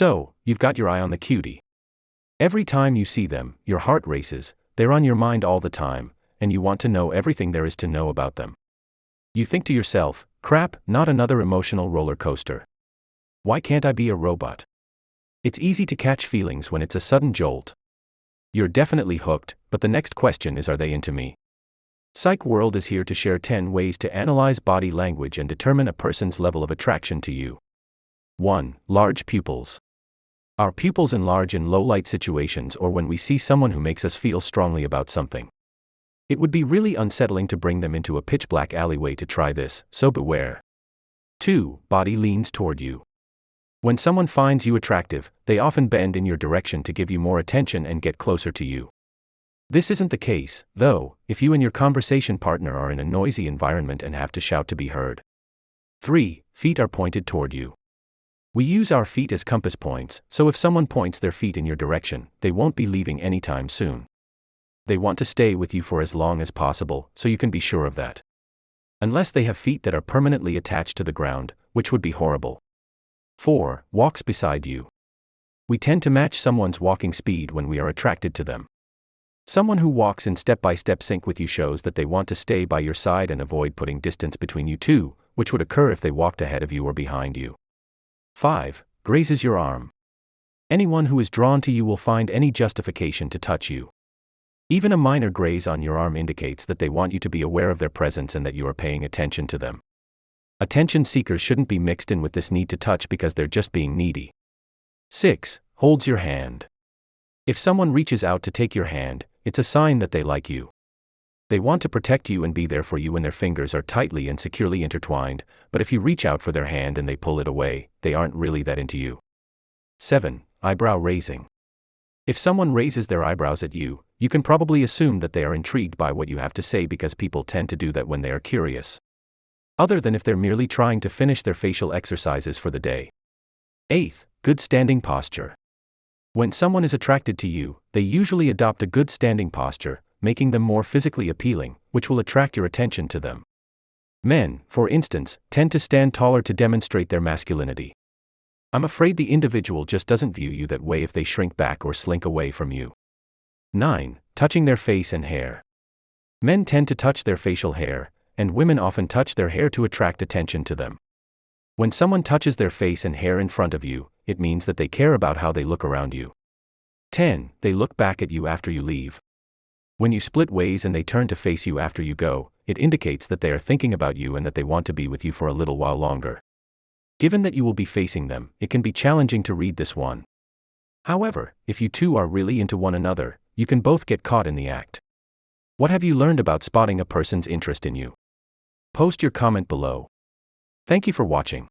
So, you've got your eye on the cutie. Every time you see them, your heart races, they're on your mind all the time, and you want to know everything there is to know about them. You think to yourself, crap, not another emotional roller coaster. Why can't I be a robot? It's easy to catch feelings when it's a sudden jolt. You're definitely hooked, but the next question is are they into me? Psych World is here to share 10 ways to analyze body language and determine a person's level of attraction to you. 1. Large pupils. Our pupils enlarge in low light situations or when we see someone who makes us feel strongly about something. It would be really unsettling to bring them into a pitch black alleyway to try this, so beware. 2. Body leans toward you. When someone finds you attractive, they often bend in your direction to give you more attention and get closer to you. This isn't the case, though, if you and your conversation partner are in a noisy environment and have to shout to be heard. 3. Feet are pointed toward you. We use our feet as compass points, so if someone points their feet in your direction, they won't be leaving anytime soon. They want to stay with you for as long as possible, so you can be sure of that. Unless they have feet that are permanently attached to the ground, which would be horrible. 4. Walks beside you. We tend to match someone's walking speed when we are attracted to them. Someone who walks in step by step sync with you shows that they want to stay by your side and avoid putting distance between you two, which would occur if they walked ahead of you or behind you. 5. Grazes your arm. Anyone who is drawn to you will find any justification to touch you. Even a minor graze on your arm indicates that they want you to be aware of their presence and that you are paying attention to them. Attention seekers shouldn't be mixed in with this need to touch because they're just being needy. 6. Holds your hand. If someone reaches out to take your hand, it's a sign that they like you. They want to protect you and be there for you when their fingers are tightly and securely intertwined, but if you reach out for their hand and they pull it away, they aren't really that into you. 7. Eyebrow raising. If someone raises their eyebrows at you, you can probably assume that they are intrigued by what you have to say because people tend to do that when they are curious. Other than if they're merely trying to finish their facial exercises for the day. 8. Good standing posture. When someone is attracted to you, they usually adopt a good standing posture, making them more physically appealing, which will attract your attention to them. Men, for instance, tend to stand taller to demonstrate their masculinity. I'm afraid the individual just doesn't view you that way if they shrink back or slink away from you. 9. Touching their face and hair. Men tend to touch their facial hair, and women often touch their hair to attract attention to them. When someone touches their face and hair in front of you, it means that they care about how they look around you. 10. They look back at you after you leave. When you split ways and they turn to face you after you go, it indicates that they are thinking about you and that they want to be with you for a little while longer. Given that you will be facing them, it can be challenging to read this one. However, if you two are really into one another, you can both get caught in the act. What have you learned about spotting a person's interest in you? Post your comment below. Thank you for watching.